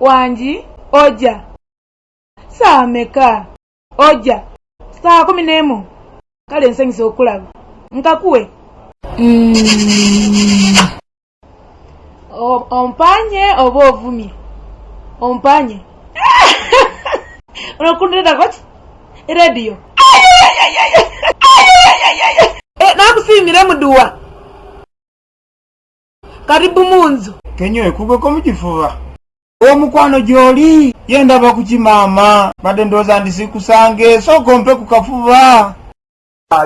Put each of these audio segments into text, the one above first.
wanji oja saa meka oja saa kumi n'emu kale nsanyusa okulaba nkakuwe mm. ompanye oba ovumye ompanye onokundiredakoki erediyo eh, nakusimire muduwa karibu munzu kenyoekugweko mukifuba omukwano gyoli yendaba kukimaama madendooza ndi sikusange sooka ompe ku kafuba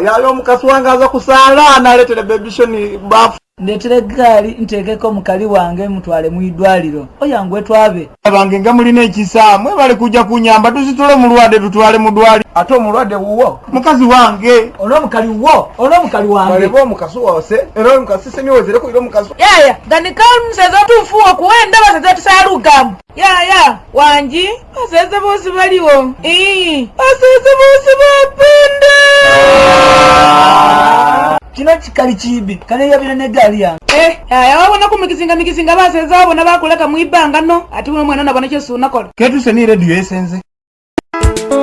yali omukasi wange aza kusaala naletera bebishoni bafu ndetera eggaali nteekeko mukali wange mutwale mu idwaliro oyangwe twabe abange nga mulina ekisa mwebale kujja kunyamba tuzitule mulwadde tutwale mu dwaliro ate omulwadde wuwo mukazi wange olwomukali wuwo olwomukali wangeomukasiwose era omukasisemiwezerekuiromukasi yaya ganikamuseza otufu okuwenda baseze tusalugamu yaya wangi baseze boosi baliwo ii baseze boosi bapende ah! kino kikali kibi kaneyabira negaali yange eh, eh aya wabonaku mikisinga mikisinga baseza wabona bakuleka mwibanga no ati uno mwana nabona kyosi unakola ketuse ni radio esenze Oh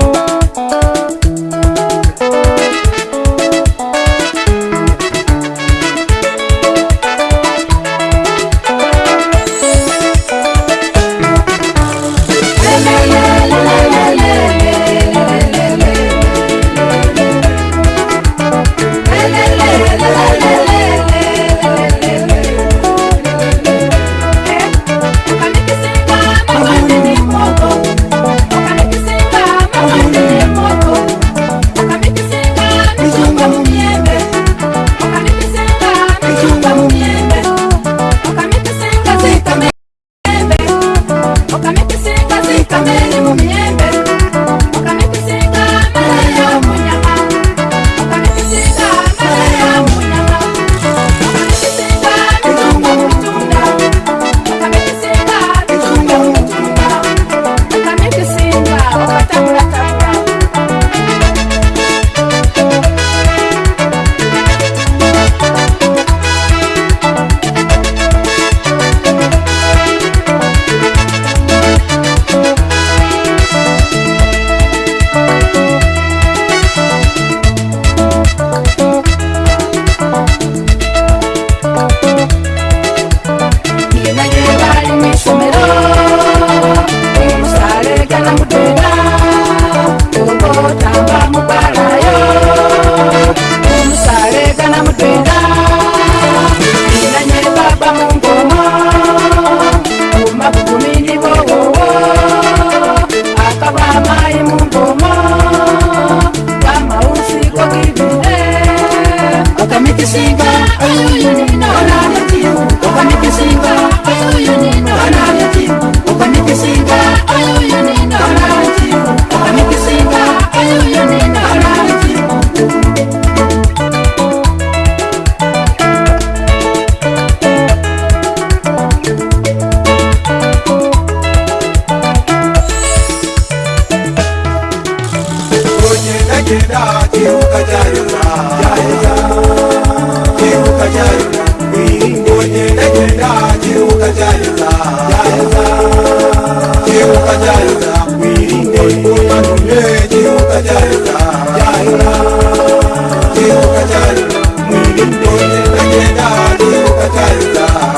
ndinenge ndali ukatayuda.